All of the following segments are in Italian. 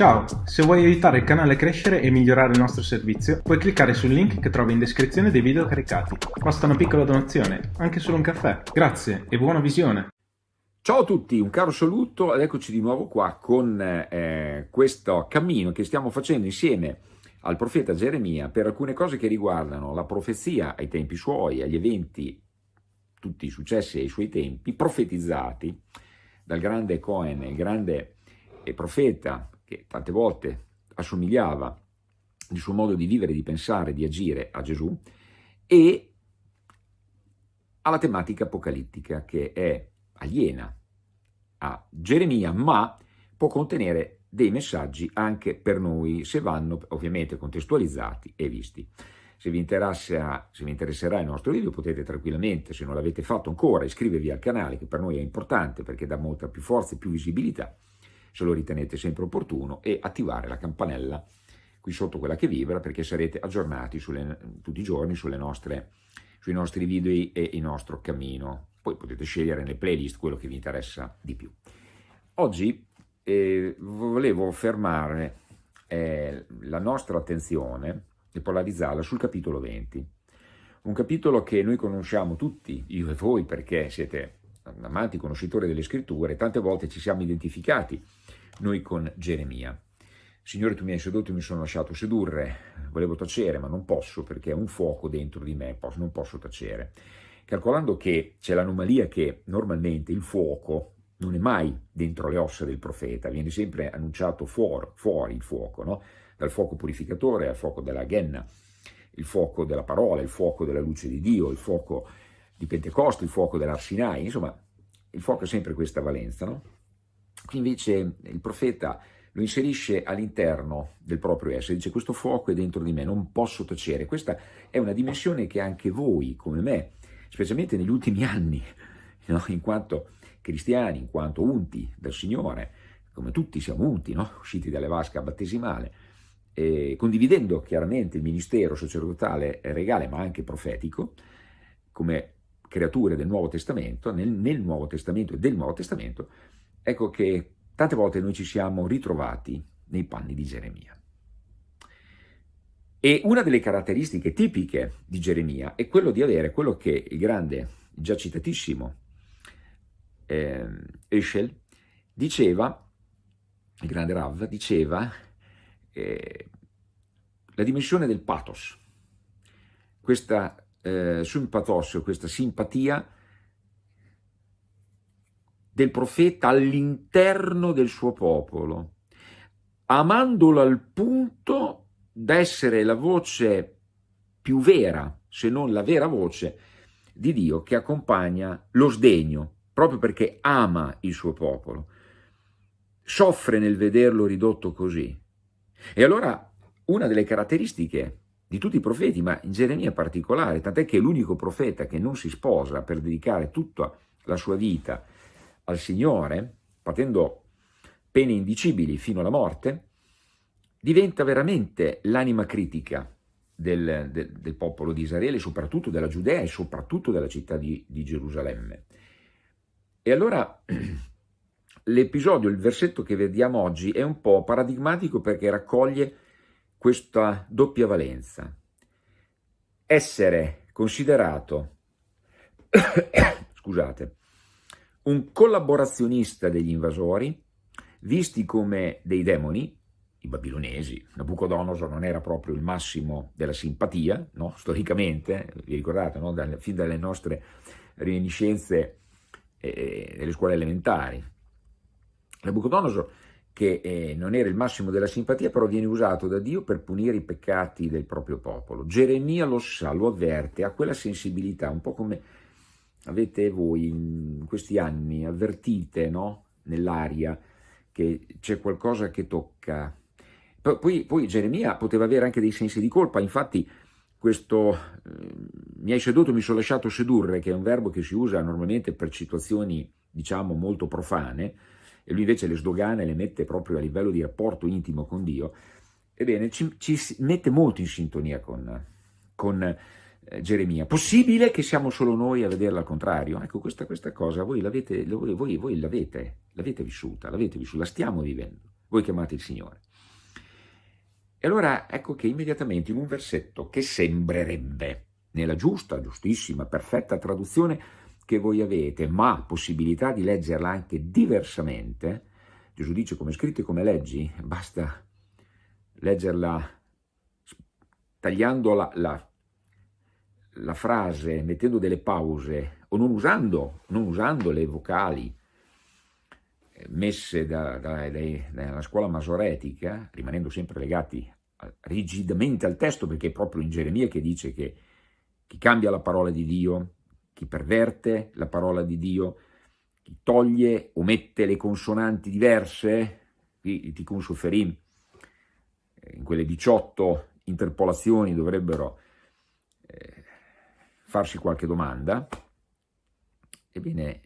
Ciao, se vuoi aiutare il canale a crescere e migliorare il nostro servizio, puoi cliccare sul link che trovi in descrizione dei video caricati. Basta una piccola donazione, anche solo un caffè. Grazie e buona visione! Ciao a tutti, un caro saluto ed eccoci di nuovo qua con eh, questo cammino che stiamo facendo insieme al profeta Geremia per alcune cose che riguardano la profezia ai tempi suoi, agli eventi, tutti i successi ai suoi tempi, profetizzati dal grande Cohen, il grande eh, profeta che tante volte assomigliava il suo modo di vivere, di pensare, di agire a Gesù, e alla tematica apocalittica che è aliena a Geremia, ma può contenere dei messaggi anche per noi, se vanno ovviamente contestualizzati e visti. Se vi, se vi interesserà il nostro video potete tranquillamente, se non l'avete fatto ancora, iscrivervi al canale che per noi è importante perché dà molta più forza e più visibilità se lo ritenete sempre opportuno, e attivare la campanella qui sotto quella che vibra perché sarete aggiornati sulle, tutti i giorni nostre, sui nostri video e il nostro cammino. Poi potete scegliere nelle playlist quello che vi interessa di più. Oggi eh, volevo fermare eh, la nostra attenzione e polarizzarla sul capitolo 20. Un capitolo che noi conosciamo tutti, io e voi, perché siete amanti conoscitori delle scritture, tante volte ci siamo identificati noi con Geremia. Signore, tu mi hai sedotto e mi sono lasciato sedurre, volevo tacere, ma non posso perché è un fuoco dentro di me, non posso tacere. Calcolando che c'è l'anomalia che normalmente il fuoco non è mai dentro le ossa del profeta, viene sempre annunciato fuori, fuori il fuoco, no? dal fuoco purificatore al fuoco della ghenna, il fuoco della parola, il fuoco della luce di Dio, il fuoco di Pentecoste, il fuoco dell'Arsinai, insomma il fuoco ha sempre questa valenza, no? Qui invece il profeta lo inserisce all'interno del proprio essere, dice questo fuoco è dentro di me, non posso tacere. Questa è una dimensione che anche voi, come me, specialmente negli ultimi anni, no? in quanto cristiani, in quanto unti dal Signore, come tutti siamo unti, no? usciti dalle vasche battesimale, eh, condividendo chiaramente il ministero sacerdotale regale ma anche profetico, come creature del Nuovo Testamento, nel, nel Nuovo Testamento e del Nuovo Testamento, ecco che tante volte noi ci siamo ritrovati nei panni di Geremia. E una delle caratteristiche tipiche di Geremia è quello di avere quello che il grande, già citatissimo, eh, Eschel diceva, il grande Rav, diceva eh, la dimensione del pathos, questa eh, sympathos, questa simpatia del profeta all'interno del suo popolo, amandolo al punto da essere la voce più vera, se non la vera voce, di Dio che accompagna lo sdegno, proprio perché ama il suo popolo. Soffre nel vederlo ridotto così. E allora una delle caratteristiche di tutti i profeti, ma in Geremia in particolare, tant'è che è l'unico profeta che non si sposa per dedicare tutta la sua vita al Signore, patendo pene indicibili fino alla morte, diventa veramente l'anima critica del, del, del, popolo di Israele, soprattutto della Giudea e soprattutto della città di, di Gerusalemme. E allora l'episodio, il versetto che vediamo oggi è un po' paradigmatico perché raccoglie questa doppia valenza. Essere considerato, scusate, un collaborazionista degli invasori, visti come dei demoni, i babilonesi, Nabucodonosor non era proprio il massimo della simpatia, no? storicamente, vi ricordate, no? Dalle, fin dalle nostre reminiscenze eh, delle scuole elementari. Nabucodonosor, che eh, non era il massimo della simpatia, però viene usato da Dio per punire i peccati del proprio popolo. Geremia lo sa, lo avverte, ha quella sensibilità, un po' come avete voi in questi anni, avvertite no? nell'aria che c'è qualcosa che tocca. Poi, poi, Geremia poteva avere anche dei sensi di colpa, infatti questo eh, mi hai seduto, mi sono lasciato sedurre, che è un verbo che si usa normalmente per situazioni diciamo molto profane, e lui invece le sdogana e le mette proprio a livello di rapporto intimo con Dio, ebbene ci, ci mette molto in sintonia con, con eh, Geremia. Possibile che siamo solo noi a vederla al contrario? Ecco, questa, questa cosa voi l'avete vissuta, l'avete vissuta, la stiamo vivendo, voi chiamate il Signore. E allora ecco che immediatamente in un versetto che sembrerebbe, nella giusta, giustissima, perfetta traduzione che voi avete, ma possibilità di leggerla anche diversamente, Gesù dice come scritto e come leggi, basta leggerla tagliando la, la, la frase, mettendo delle pause o non usando, non usando le vocali eh, messe da, da, da, dalla scuola masoretica, rimanendo sempre legati rigidamente al testo, perché è proprio in Geremia che dice che chi cambia la parola di Dio, chi perverte la parola di Dio, chi toglie mette le consonanti diverse, qui il tikkun suferim, eh, in quelle 18 interpolazioni dovrebbero eh, farsi qualche domanda, ebbene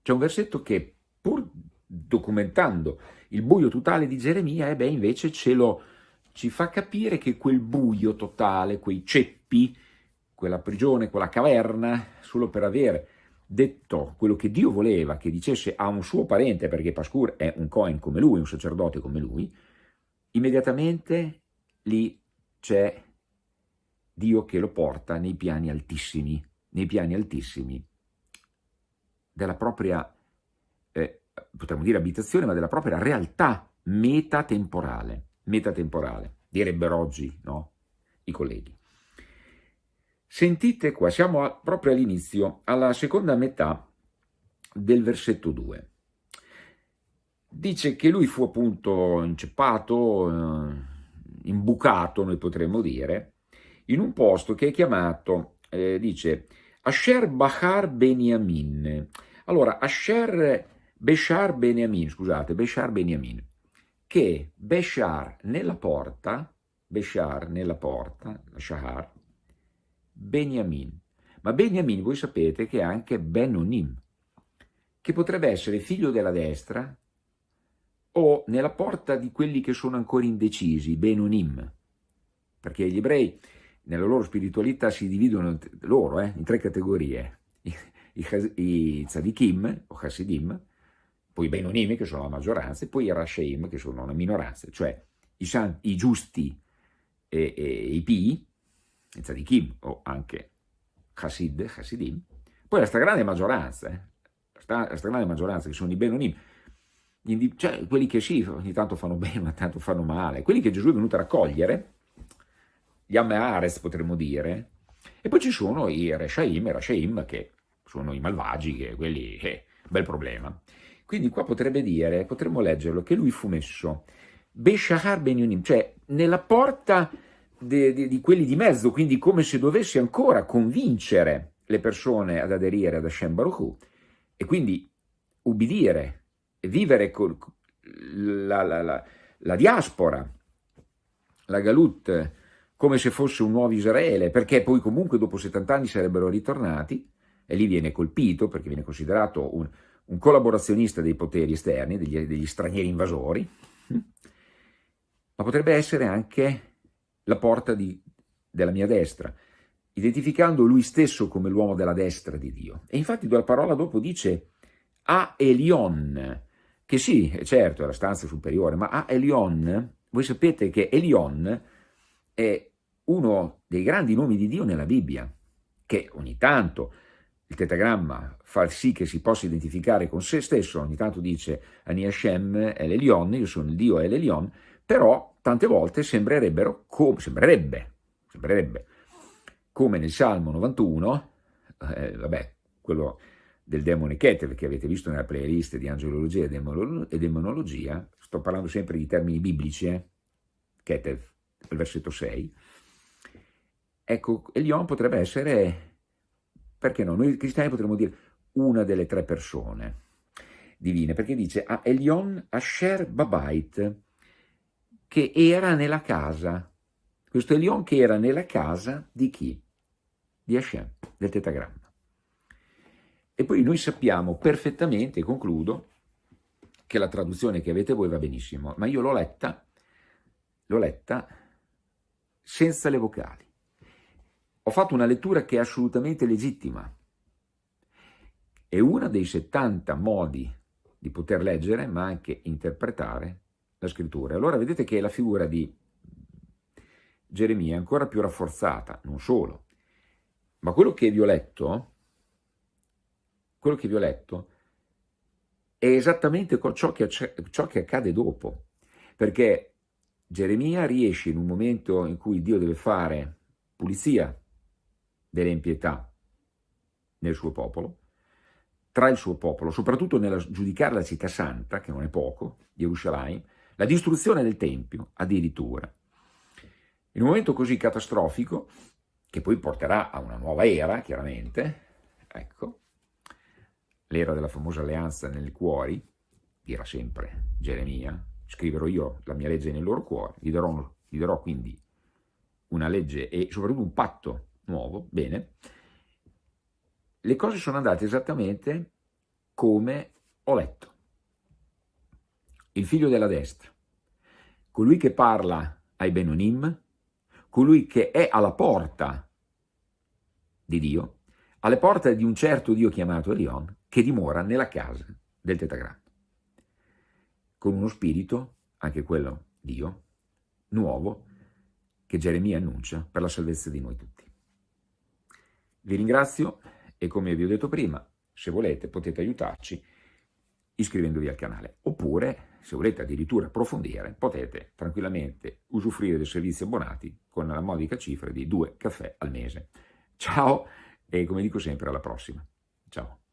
c'è un versetto che pur documentando il buio totale di Geremia, e beh, invece ce lo, ci fa capire che quel buio totale, quei ceppi, quella prigione, quella caverna, solo per aver detto quello che Dio voleva che dicesse a un suo parente, perché Pascur è un Cohen come lui, un sacerdote come lui, immediatamente lì c'è Dio che lo porta nei piani altissimi, nei piani altissimi della propria, eh, potremmo dire abitazione, ma della propria realtà metatemporale, metatemporale, direbbero oggi no? i colleghi. Sentite qua, siamo proprio all'inizio, alla seconda metà del versetto 2. Dice che lui fu appunto inceppato, eh, imbucato, noi potremmo dire, in un posto che è chiamato, eh, dice, Asher Bahar Beniamin. Allora, Asher Beshar Beniamin, scusate, Beshar Beniamin, che Beshar nella porta, Beshar nella porta, Shahar, Beniamin. Ma Beniamin voi sapete che è anche Benonim, che potrebbe essere figlio della destra o nella porta di quelli che sono ancora indecisi, Benonim, perché gli ebrei nella loro spiritualità si dividono loro eh, in tre categorie, i, i, i tzadikim o chassidim, poi i Benonim che sono la maggioranza e poi i Rasheim che sono una minoranza, cioè i, i giusti e, e, i pii, tzadikim o anche chassid, chassidim, poi la stragrande maggioranza, eh, la stragrande maggioranza che sono i Benonim, cioè quelli che sì, ogni tanto fanno bene, ma tanto fanno male, quelli che Gesù è venuto a raccogliere, gli Ameares potremmo dire, e poi ci sono i Reshaim e Rashaim che sono i malvagi, che quelli, eh, bel problema. Quindi qua potrebbe dire, potremmo leggerlo, che lui fu messo Beshahar Ben cioè nella porta de, de, di quelli di mezzo, quindi come se dovesse ancora convincere le persone ad aderire ad Hashem Baruch e quindi ubbidire vivere con la, la, la, la diaspora, la Galut, come se fosse un nuovo Israele, perché poi comunque dopo 70 anni sarebbero ritornati, e lì viene colpito perché viene considerato un, un collaborazionista dei poteri esterni, degli, degli stranieri invasori, ma potrebbe essere anche la porta di, della mia destra, identificando lui stesso come l'uomo della destra di Dio. E infatti la parola dopo dice a Elion, che sì, certo, è la stanza superiore, ma a Elion, voi sapete che Elion è uno dei grandi nomi di Dio nella Bibbia, che ogni tanto il tetagramma fa sì che si possa identificare con se stesso, ogni tanto dice Ani Hashem è l'Elion, io sono il Dio è l'Elion, però tante volte sembrerebbero, come, sembrerebbe, sembrerebbe, come nel Salmo 91, eh, vabbè, quello del demone Keter che avete visto nella playlist di angelologia e demonologia, sto parlando sempre di termini biblici, eh? Keter, il versetto 6, ecco, Elion potrebbe essere, perché no, noi cristiani potremmo dire una delle tre persone divine, perché dice a Elion Asher Babait, che era nella casa, questo Elion che era nella casa di chi? Di Hashem, del tetagramma. E poi noi sappiamo perfettamente, concludo, che la traduzione che avete voi va benissimo, ma io l'ho letta, l'ho letta senza le vocali. Ho fatto una lettura che è assolutamente legittima. È uno dei 70 modi di poter leggere, ma anche interpretare la scrittura. Allora vedete che la figura di Geremia è ancora più rafforzata, non solo, ma quello che vi ho letto, quello che vi ho letto è esattamente ciò che, ciò che accade dopo, perché Geremia riesce in un momento in cui Dio deve fare pulizia delle impietà nel suo popolo, tra il suo popolo, soprattutto nel giudicare la città santa, che non è poco, Gerusalemme, la distruzione del Tempio addirittura. In un momento così catastrofico, che poi porterà a una nuova era, chiaramente, ecco, l'era della famosa alleanza nei cuori, dirà sempre Geremia, scriverò io la mia legge nel loro cuore, gli darò, gli darò quindi una legge e soprattutto un patto nuovo, bene, le cose sono andate esattamente come ho letto. Il figlio della destra, colui che parla ai Benonim, colui che è alla porta di Dio, alle porte di un certo Dio chiamato Elion, che dimora nella casa del Tetagramma, con uno spirito, anche quello Dio, nuovo, che Geremia annuncia per la salvezza di noi tutti. Vi ringrazio e come vi ho detto prima, se volete potete aiutarci iscrivendovi al canale, oppure se volete addirittura approfondire potete tranquillamente usufruire del servizio abbonati con la modica cifra di due caffè al mese. Ciao e come dico sempre alla prossima. Ciao.